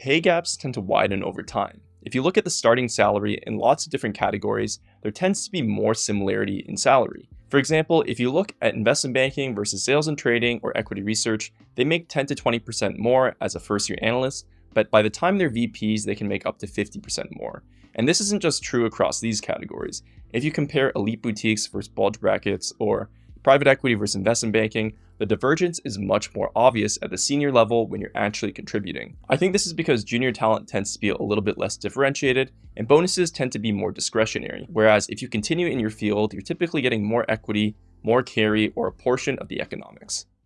pay gaps tend to widen over time. If you look at the starting salary in lots of different categories, there tends to be more similarity in salary. For example, if you look at investment banking versus sales and trading or equity research, they make 10 to 20% more as a first year analyst, but by the time they're VPs, they can make up to 50% more. And this isn't just true across these categories. If you compare elite boutiques versus bulge brackets or private equity versus investment banking, the divergence is much more obvious at the senior level when you're actually contributing. I think this is because junior talent tends to be a little bit less differentiated and bonuses tend to be more discretionary. Whereas if you continue in your field, you're typically getting more equity, more carry, or a portion of the economics.